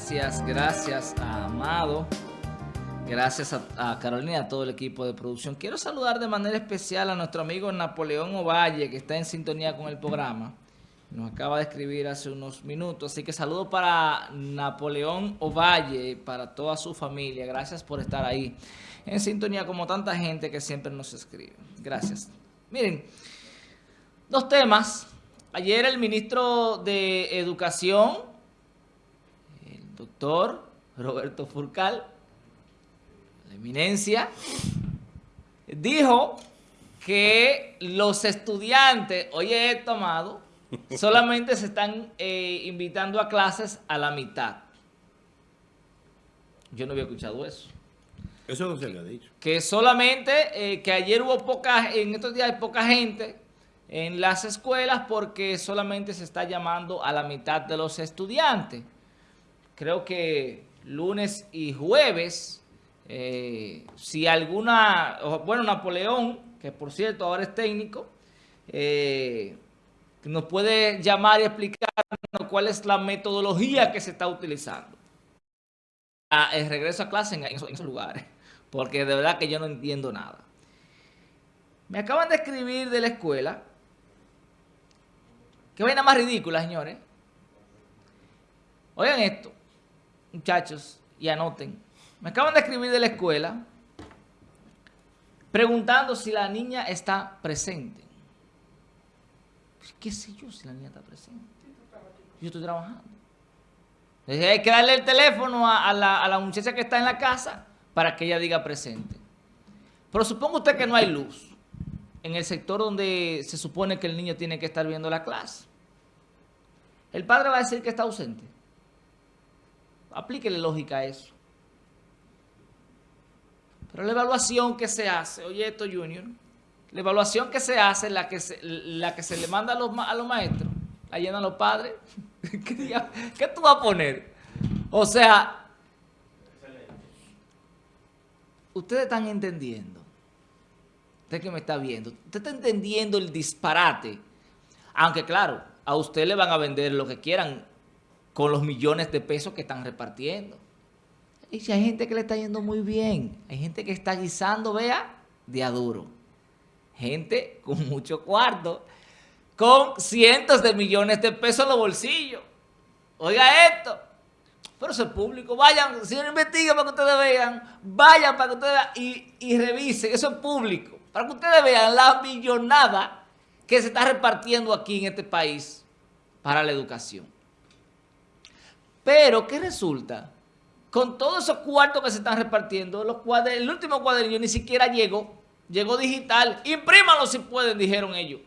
Gracias, gracias a Amado. Gracias a, Carolina y a todo el equipo de producción. Quiero saludar de manera especial a nuestro amigo Napoleón Ovalle, que está en sintonía con el programa. Nos acaba de escribir hace unos minutos. Así que saludo para Napoleón Ovalle, para toda su familia. Gracias por estar ahí en sintonía como tanta gente que siempre nos escribe. Gracias. Miren, dos temas. Ayer el ministro de Educación, doctor Roberto Furcal, la eminencia, dijo que los estudiantes, oye he tomado, solamente se están eh, invitando a clases a la mitad. Yo no había escuchado eso. Eso no se le ha dicho. Que solamente, eh, que ayer hubo poca, en estos días hay poca gente en las escuelas porque solamente se está llamando a la mitad de los estudiantes. Creo que lunes y jueves eh, si alguna, bueno, Napoleón, que por cierto ahora es técnico, eh, nos puede llamar y explicarnos cuál es la metodología que se está utilizando. el regreso a clase en, esos, lugares, porque de verdad que yo no entiendo nada. Me acaban de escribir de la escuela, que vaina más ridícula, señores. Oigan esto, muchachos, y anoten. Me acaban de escribir de la escuela preguntando si la niña está presente. ¿Qué sé yo si la niña está presente? Yo estoy trabajando. Hay que darle el teléfono a, la, a la muchacha que está en la casa para que ella diga presente. Pero suponga usted que no hay luz en el sector donde se supone que el niño tiene que estar viendo la clase. El padre va a decir que está ausente. Aplíquele lógica a eso. Pero la evaluación que se hace, oye esto Junior, la evaluación que se hace, la que se, la que se le manda a los, a los maestros, la llenan los padres, ¿qué, tú vas a poner? O sea, ustedes están entendiendo, usted que me está viendo, usted está entendiendo el disparate, aunque claro, a usted le van a vender lo que quieran con los millones de pesos que están repartiendo. Y si hay gente que le está yendo muy bien, hay gente que está guisando, vea, de aduro. Gente con mucho cuarto, con cientos de millones de pesos en los bolsillos. Oiga esto. Pero eso es público. Vayan, si no investiga para que ustedes vean, vayan para que ustedes vean y, y revisen. Eso es público. Para que ustedes vean la millonada que se está repartiendo aquí en este país para la educación. Pero, ¿qué resulta? con todos esos cuartos que se están repartiendo, los el último cuadernillo ni siquiera llegó, llegó digital. Imprímalo si pueden, dijeron ellos.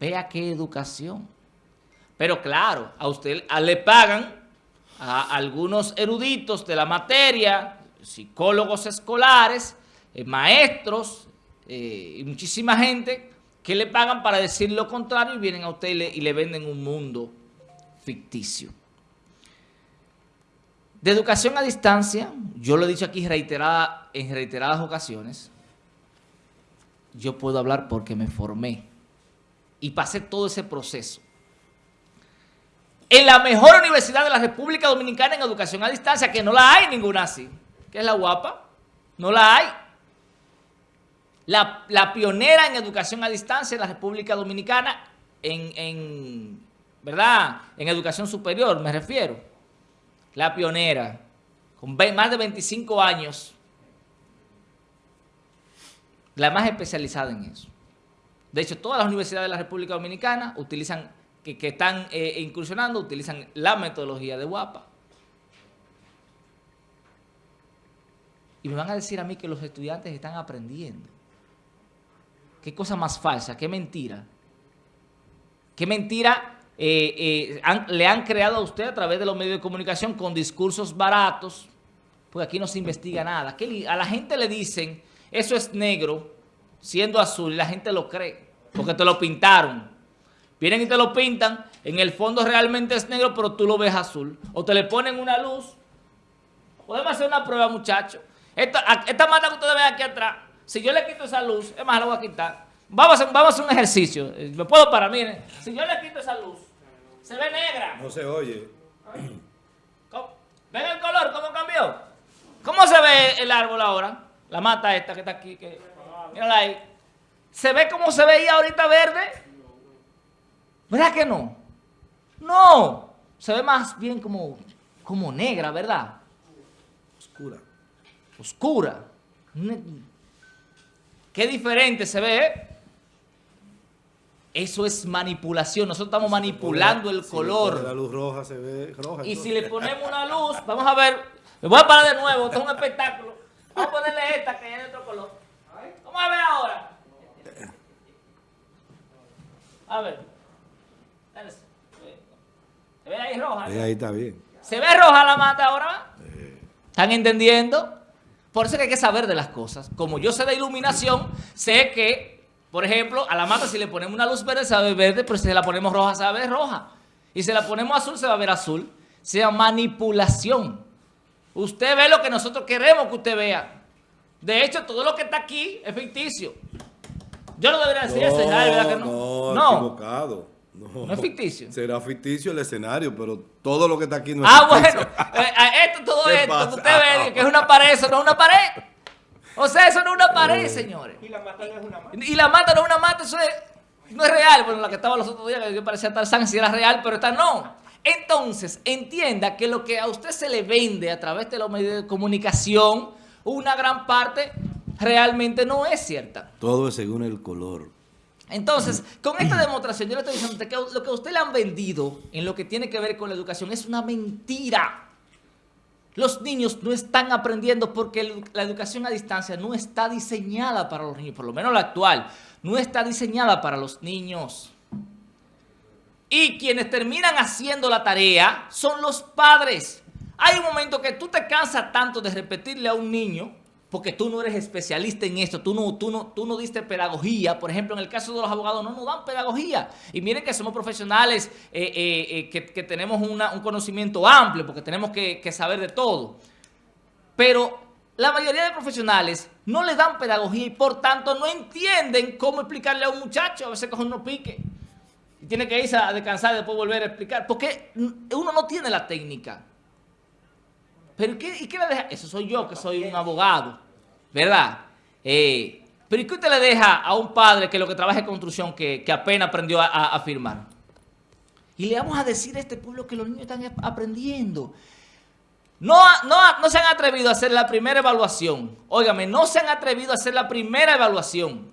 Vea qué educación. Pero claro, a usted le pagan a algunos eruditos de la materia, psicólogos escolares, eh, maestros eh, y muchísima gente que le pagan para decir lo contrario y vienen a usted y le venden un mundo ficticio. De educación a distancia, yo lo he dicho aquí en reiteradas ocasiones, yo puedo hablar porque me formé y pasé todo ese proceso. En la mejor universidad de la República Dominicana en educación a distancia, que no la hay ninguna así, que es la guapa, no la hay. La, pionera en educación a distancia en la República Dominicana, en, ¿verdad? En educación superior, me refiero la pionera, con más de 25 años, la más especializada en eso. De hecho, todas las universidades de la República Dominicana utilizan, que, están eh, incursionando, utilizan la metodología de WAPA. Y me van a decir a mí que los estudiantes están aprendiendo. Qué cosa más falsa, qué mentira. Qué mentira eh, eh, le han creado a usted a través de los medios de comunicación con discursos baratos, pues aquí no se investiga nada. a la gente le dicen, eso es negro, siendo azul, y la gente lo cree, porque te lo pintaron. Vienen y te lo pintan, en el fondo realmente es negro, pero tú lo ves azul. O te le ponen una luz. Podemos hacer una prueba, muchachos. Esta, esta mata que ustedes ven aquí atrás, si yo le quito esa luz, es más, la voy a quitar. Vamos a, vamos a hacer un ejercicio. Me puedo parar, miren. Si yo le quito esa luz, Se ve negra. No se oye. ¿Ven el color cómo cambió? ¿Cómo se ve el árbol ahora? La mata esta que está aquí. Que, mírala ahí. ¿Se ve como se veía ahorita verde? ¿Verdad que no? No. Se ve más bien como, como negra, ¿verdad? Oscura. Oscura. Qué diferente se ve. ¿eh? Eso es manipulación. Nosotros estamos manipulando el color. La luz roja se ve roja. Y si le ponemos una luz, vamos a ver, me voy a parar de nuevo, esto es un espectáculo. Vamos a ponerle esta que es de otro color. Vamos a ver ahora. A ver. ¿Se ve ahí roja? Ahí está bien. ¿Se ve roja la mata ahora? ¿Están entendiendo? Por eso que hay que saber de las cosas. Como yo sé de iluminación, sé que, por ejemplo, a la mata si le ponemos una luz verde se va a ver verde, pero si la ponemos roja se va a ver roja. Y si la ponemos azul se va a ver azul. Se llama manipulación. Usted ve lo que nosotros queremos que usted vea. De hecho, todo lo que está aquí es ficticio. Yo no debería decir eso, Israel, ¿verdad que no? no, equivocado. No. ¿No es ficticio? Será ficticio el escenario, pero todo lo que está aquí no es Ah, ficticio. bueno, eh, eh, esto, todo ¿Qué esto, que pasa? usted ve que es una pared, eso no es una pared. O sea, eso no es una pared, señores. Y la mata no es una mata. Y la mata no es una mata, eso es, no es real. Bueno, la que estaba los otros días, que parecía Tarzán, si era real, pero esta no. Entonces, entienda que lo que a usted se le vende a través de los medios de comunicación, una gran parte realmente no es cierta. Todo es según el color. Entonces, con esta demostración, yo le estoy diciendo que lo que a usted le han vendido en lo que tiene que ver con la educación es una mentira. Los niños no están aprendiendo porque la educación a distancia no está diseñada para los niños, por lo menos la actual, no está diseñada para los niños. Y quienes terminan haciendo la tarea son los padres. Hay un momento que tú te cansas tanto de repetirle a un niño, porque tú no eres especialista en esto, tú no, tú no, tú no diste pedagogía. Por ejemplo, en el caso de los abogados no nos dan pedagogía. Y miren que somos profesionales eh, eh, eh, que, tenemos un conocimiento amplio, porque tenemos que, que saber de todo. Pero la mayoría de profesionales no le dan pedagogía y por tanto no entienden cómo explicarle a un muchacho. A veces cogen unos pique y tiene que irse a descansar y después volver a explicar. Porque uno no tiene la técnica. Pero ¿y qué, y qué le deja? Eso soy yo, que soy un abogado, ¿verdad? Eh, pero ¿y qué usted le deja a un padre que lo que trabaja en construcción, que, que apenas aprendió a, a- a firmar? Y le vamos a decir a este pueblo que los niños están ap- aprendiendo. No, no, no se han atrevido a hacer la primera evaluación. Óigame, no se han atrevido a hacer la primera evaluación.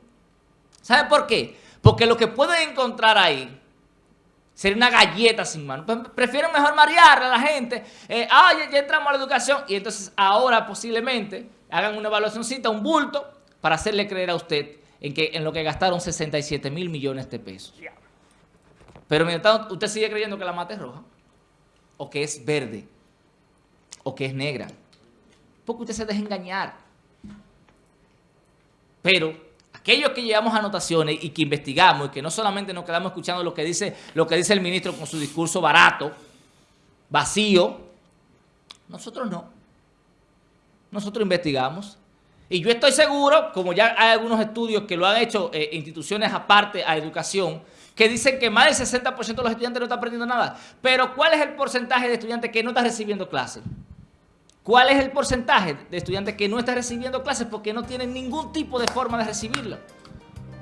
¿Sabe por qué? Porque lo que pueden encontrar ahí sería una galleta sin mano. Pues prefieren mejor marearle a la gente. Eh, ah, ya, ya entramos a la educación. Y entonces ahora posiblemente hagan una evaluacióncita, un bulto, para hacerle creer a usted en, que, en lo que gastaron 67 mil millones de pesos. Pero mientras tanto, usted sigue creyendo que la mata es roja, o que es verde, o que es negra. Porque usted se deja engañar. Pero aquellos que llevamos anotaciones y que investigamos y que no solamente nos quedamos escuchando lo que dice, lo que dice el ministro con su discurso barato, vacío, nosotros no. Nosotros investigamos. Y yo estoy seguro, como ya hay algunos estudios que lo han hecho eh, instituciones aparte a educación, que dicen que más del 60% de los estudiantes no están aprendiendo nada. Pero ¿cuál es el porcentaje de estudiantes que no están recibiendo clases? ¿Cuál es el porcentaje de estudiantes que no están recibiendo clases porque no tienen ningún tipo de forma de recibirla?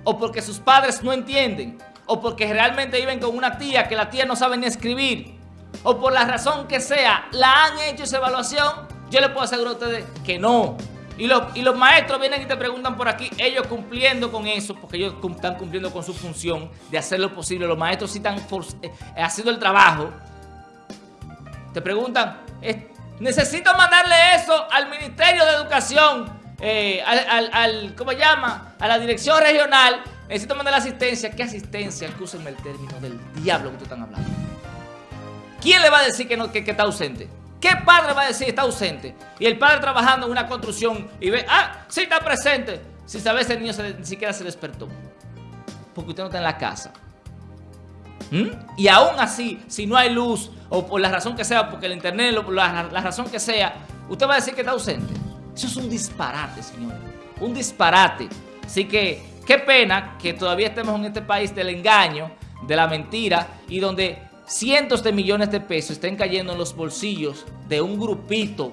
O porque sus padres no entienden, o porque realmente viven con una tía que la tía no sabe ni escribir, o por la razón que sea, la han hecho esa evaluación, yo les puedo asegurar a ustedes que no. Y, los- y los maestros vienen y te preguntan por aquí, ellos cumpliendo con eso, porque ellos están cumpliendo con su función de hacer lo posible. Los maestros sí están eh, haciendo el trabajo. Te preguntan, necesito mandarle eso al Ministerio de Educación, eh, al, al- al- ¿cómo llama? A la dirección regional. Necesito mandar asistencia. ¿Qué asistencia? Escúsenme el término del diablo que tú están hablando. ¿Quién le va a decir que, no, que, está ausente? ¿Qué padre va a decir que está ausente? Y el padre trabajando en una construcción y ve, ah, sí está presente. Si el niño ni siquiera se despertó. Porque usted no está en la casa. ¿Mm? Y aún así, si no hay luz, o por la razón que sea, porque el internet, lo- la, la razón que sea, usted va a decir que está ausente. Eso es un disparate, señores. Un disparate. Así que, qué pena que todavía estemos en este país del engaño, de la mentira, y donde cientos de millones de pesos estén cayendo en los bolsillos de un grupito,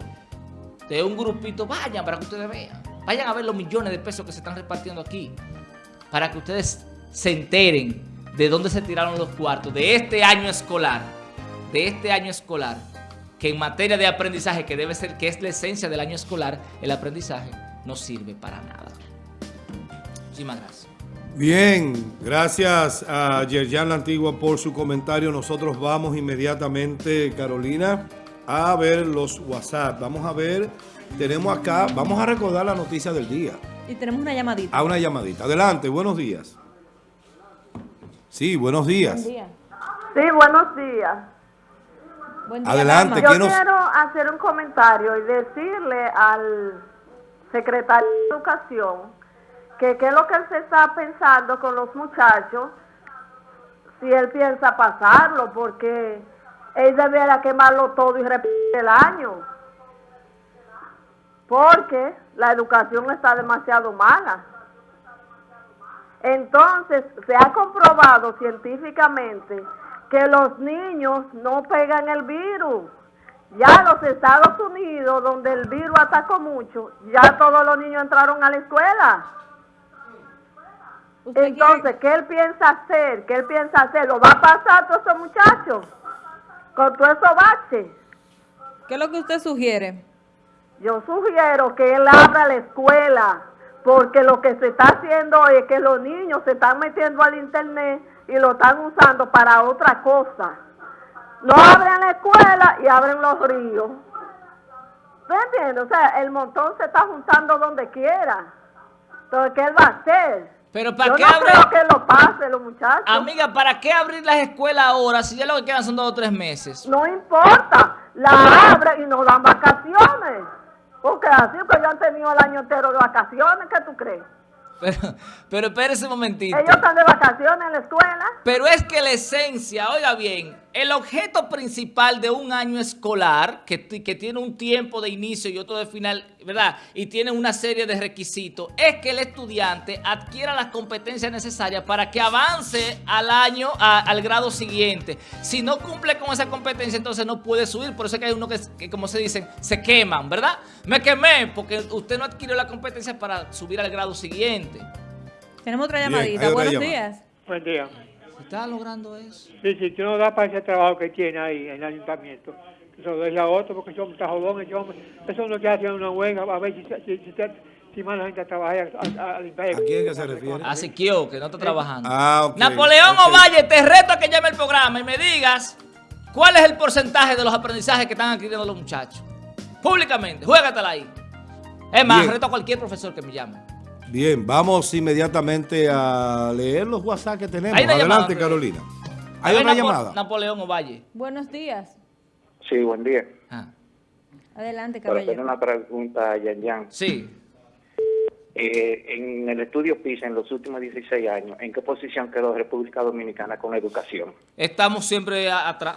de un grupito, vayan para que ustedes vean, vayan a ver los millones de pesos que se están repartiendo aquí, para que ustedes se enteren de dónde se tiraron los cuartos de este año escolar, de este año escolar, que en materia de aprendizaje, que debe ser, que es la esencia del año escolar, el aprendizaje no sirve para nada. Muchísimas gracias. Bien, gracias a Yerjan La Antigua por su comentario. Nosotros vamos inmediatamente, Carolina, a ver los WhatsApp. Vamos a ver, tenemos acá, vamos a recordar la noticia del día. Y tenemos una llamadita. A una llamadita. Adelante, buenos días. Sí, buenos días. Buen día. Sí, buenos días. Buen día, Adelante, dama. ¿qué Yo nos- quiero hacer un comentario y decirle al secretario de Educación que qué es lo que él se está pensando con los muchachos, si él piensa pasarlo, porque él debiera quemarlo todo y repetir el año. Porque la educación está demasiado mala. Entonces, se ha comprobado científicamente que los niños no pegan el virus. Ya los Estados Unidos, donde el virus atacó mucho, ya todos los niños entraron a la escuela. ¿Usted Entonces, ¿qué él piensa hacer? ¿Qué él piensa hacer? ¿Lo va a pasar a todos esos muchachos? Con todo eso baches. ¿Qué es lo que usted sugiere? Yo sugiero que él abra la escuela, porque lo que se está haciendo hoy es que los niños se están metiendo al internet y lo están usando para otra cosa. No abren la escuela y abren los ríos. ¿Tú entiendes? O sea, el montón se está juntando donde quiera. Entonces, ¿qué él va a hacer? Pero ¿para Yo qué no creo que lo pase, los muchachos. Amiga, ¿para qué abrir las escuelas ahora si ya lo que quedan son dos o tres meses? No importa, la abren y nos dan vacaciones. Porque así que ya han tenido el año entero de vacaciones, ¿qué tú crees? Pero, pero espérese un momentito. Ellos están de vacaciones en la escuela. Pero es que la esencia, oiga bien, el objeto principal de un año escolar, que, tiene un tiempo de inicio y otro de final, ¿verdad? Y tiene una serie de requisitos, es que el estudiante adquiera las competencias necesarias para que avance al año, a- al grado siguiente. Si no cumple con esa competencia, entonces no puede subir. Por eso es que hay uno que, que, como se dicen, se queman, ¿verdad? Me quemé porque usted no adquirió la competencia para subir al grado siguiente. Tenemos otra llamadita. Buenos llamada. días. Buen día. ¿Se está logrando eso? Sí, sí, tú no das para ese trabajo que tiene ahí en el ayuntamiento. Que se lo deje a otro porque yo está jodón, ese hombre. Eso no quiere hacer una huelga a ver si, si, si, si, si más la gente a trabajar a, a, a limpiar. ¿A quién que se refiere? A Siquio, que no está trabajando. Ah. Napoleón ok. Ovalle, te reto a que llame el programa y me digas cuál es el porcentaje de los aprendizajes que están adquiriendo los muchachos. Públicamente, juégatela ahí. Es más, Bien. reto a cualquier profesor que me llame. Bien, vamos inmediatamente a leer los WhatsApp que tenemos. Hay una Adelante, llamada. Carolina. Hay una Napo- llamada. Napoleón Ovalle. Buenos días. Sí, buen día. Ah, Adelante, Para hacer una pregunta a Yan Yan. sí. Eh, en el estudio PISA, en los últimos 16 años, ¿en qué posición quedó República Dominicana con la educación? Estamos siempre a- atrás.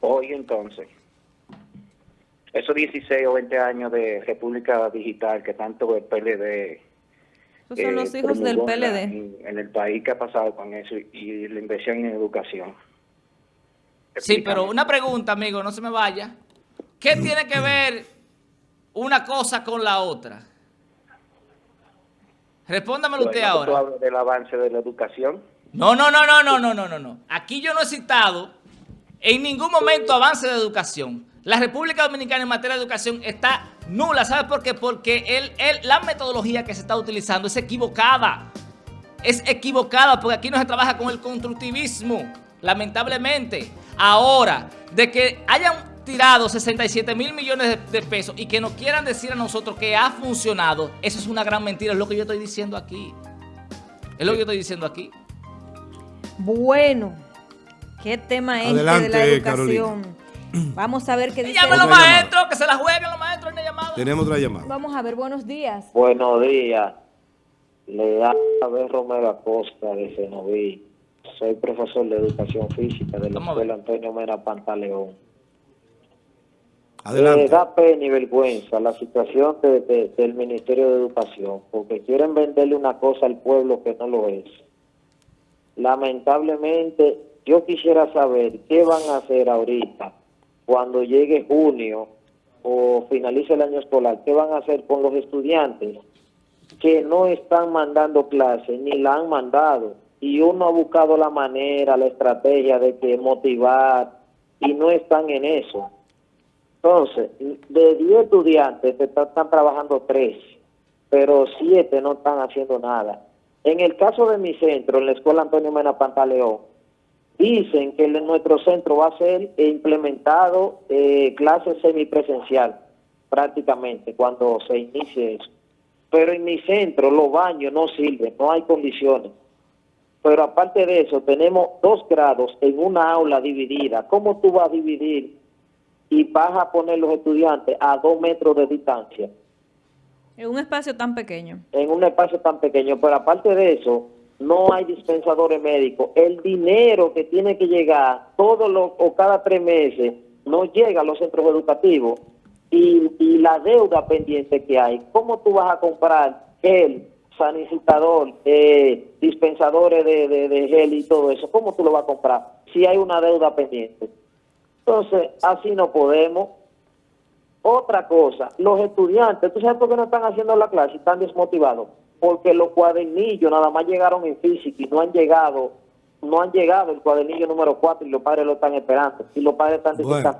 Hoy entonces, esos 16 o 20 años de República Digital que tanto el PLD... Esos son eh, los hijos del PLD. En, el país que ha pasado con eso y, la inversión en educación. Explícame. Sí, pero una pregunta, amigo, no se me vaya. ¿Qué mm. tiene que ver una cosa con la otra? Respóndamelo usted ahora. Hablo del avance de la educación? No, no, no, no, no, no, no, no. Aquí yo no he citado en ningún momento avance de educación. La República Dominicana en materia de educación está nula. ¿Sabe por qué? Porque el, el- la metodología que se está utilizando es equivocada. Es equivocada porque aquí no se trabaja con el constructivismo, lamentablemente. Ahora, de que hayan tirado 67 mil millones de, de pesos y que nos quieran decir a nosotros que ha funcionado, eso es una gran mentira, es lo que yo estoy diciendo aquí. Es lo que yo estoy diciendo aquí. Bueno, qué tema este de la Adelante, educación. Vamos a ver qué dice. llamen los maestros, que se la jueguen los maestros en la llamada. Tenemos otra llamada. Vamos a ver, buenos días. Buenos días. Le da a ver Romero Acosta de Cenoví. Soy profesor de educación física de la escuela Antonio Mena Pantaleón. Le Adelante. da pena y vergüenza la situación de- de- del Ministerio de Educación, porque quieren venderle una cosa al pueblo que no lo es. Lamentablemente, yo quisiera saber qué van a hacer ahorita cuando llegue junio o finalice el año escolar, qué van a hacer con los estudiantes que no están mandando clases ni la han mandado y uno ha buscado la manera, la estrategia de que motivar y no están en eso. Entonces, de 10 estudiantes están, están trabajando 3, pero 7 no están haciendo nada. En el caso de mi centro, en la Escuela Antonio Mena Pantaleón, dicen que en nuestro centro va a ser implementado eh, clase semipresencial prácticamente cuando se inicie eso. Pero en mi centro los baños no sirven, no hay condiciones. Pero aparte de eso, tenemos dos grados en una aula dividida. ¿Cómo tú vas a dividir y vas a poner los estudiantes a dos metros de distancia? En un espacio tan pequeño. En un espacio tan pequeño. Pero aparte de eso, no hay dispensadores médicos. El dinero que tiene que llegar todos los o cada tres meses no llega a los centros educativos y, la deuda pendiente que hay. ¿Cómo tú vas a comprar gel, sanitizador, eh, dispensadores de gel y todo eso? ¿Cómo tú lo vas a comprar si hay una deuda pendiente? Entonces, así no podemos. Otra cosa, los estudiantes, ¿tú sabes por qué no están haciendo la clase? Están desmotivados. Porque los cuadernillos nada más llegaron en física y no han llegado, no han llegado el cuadernillo número 4 y los padres lo están esperando. Y los padres están Bueno.